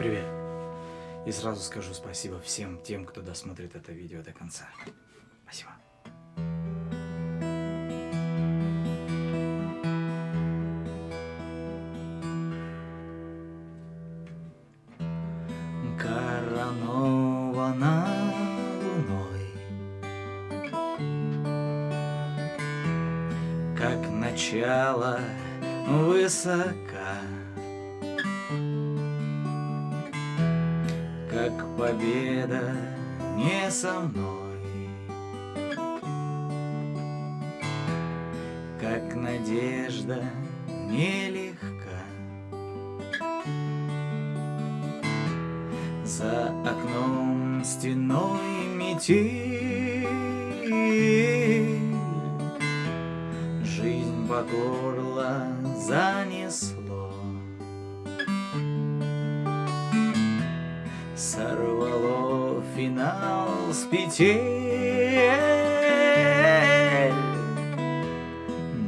Привет. И сразу скажу спасибо всем тем, кто досмотрит это видео до конца. Спасибо. Коронована луной Как начало высока Как победа не со мной. Как надежда нелегка. За окном стеной метель. Жизнь по горло занесло Сорвало финал с петель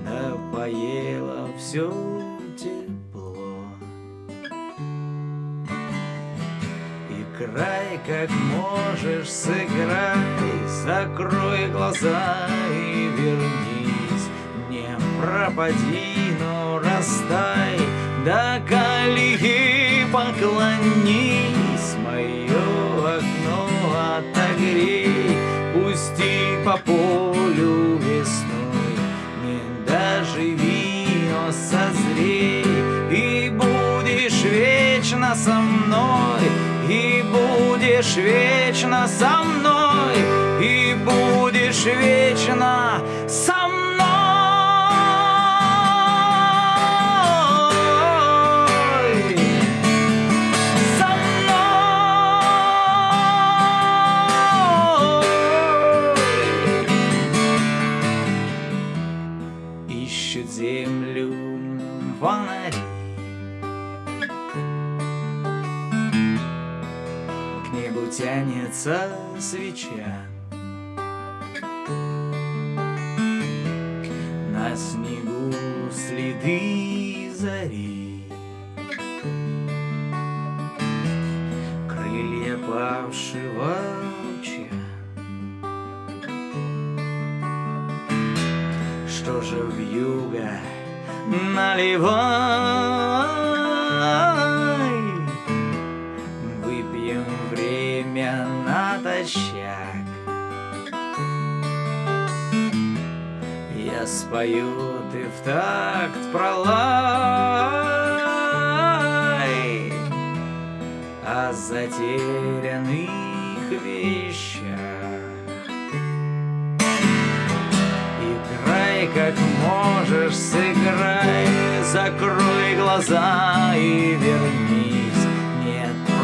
Да поело все тепло Играй как можешь, сыграй Закрой глаза и вернись. Не пропади, но растай До колеи поклонись вечно со мной И будешь вечно со мной И будешь вечно со мной. Землю фонари тянется свеча. На снегу следы зари. Крылья павшего луча. Что же в юго наливай натощак Я спою, ты в такт пролай. О затерянных вещах. Играй как можешь, сыграй Закрой глаза и вернись. Нет,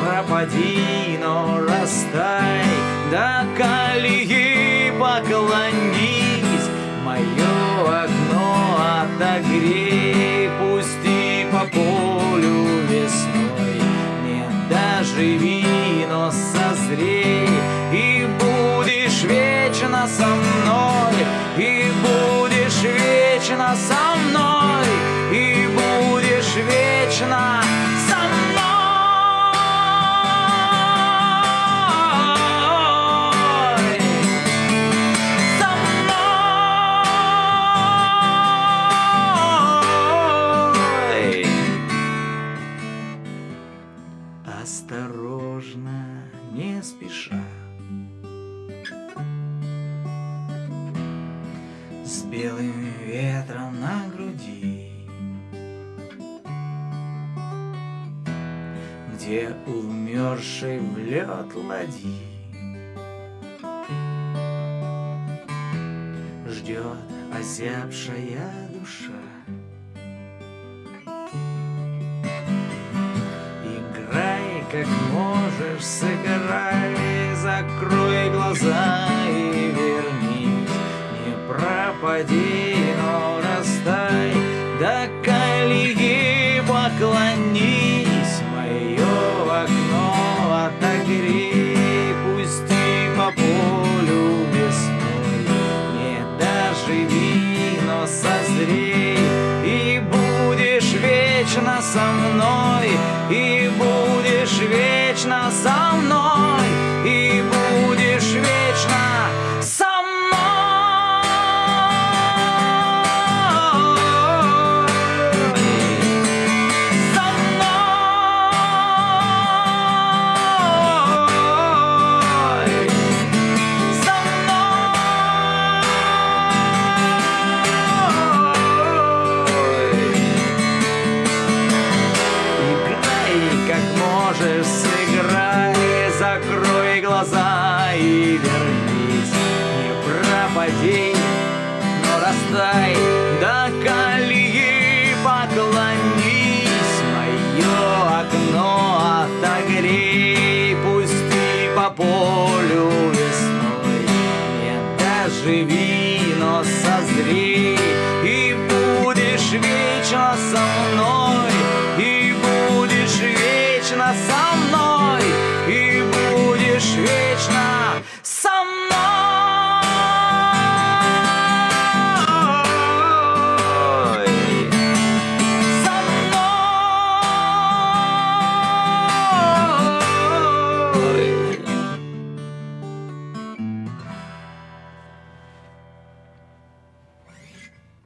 пропади, но растай. До колеи поклонись. Мое окно отогрей. Пусти по полю весной. Не доживи, но созрей. И будешь вечно со мной груди Где умерший в лед ладьи Ждет озябшая душа. Играй как можешь, сыграй Закрой глаза и вернись Не пропади, но растай До колеи людей, но растай.